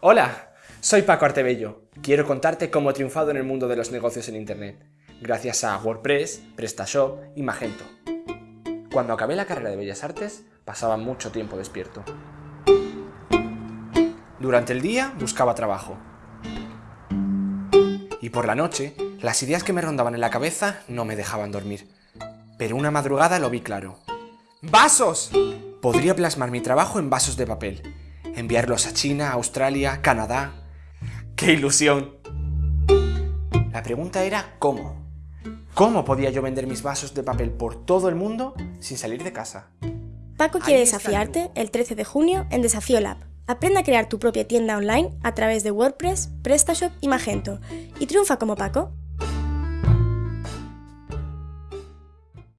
Hola, soy Paco Artebello. Quiero contarte cómo he triunfado en el mundo de los negocios en Internet, gracias a WordPress, PrestaShop y Magento. Cuando acabé la carrera de Bellas Artes, pasaba mucho tiempo despierto. Durante el día buscaba trabajo. Y por la noche, las ideas que me rondaban en la cabeza no me dejaban dormir. Pero una madrugada lo vi claro. ¡Vasos! Podría plasmar mi trabajo en vasos de papel. Enviarlos a China, Australia, Canadá... ¡Qué ilusión! La pregunta era ¿cómo? ¿Cómo podía yo vender mis vasos de papel por todo el mundo sin salir de casa? Paco quiere desafiarte el 13 de junio en Desafío Lab. Aprende a crear tu propia tienda online a través de WordPress, PrestaShop y Magento y triunfa como Paco.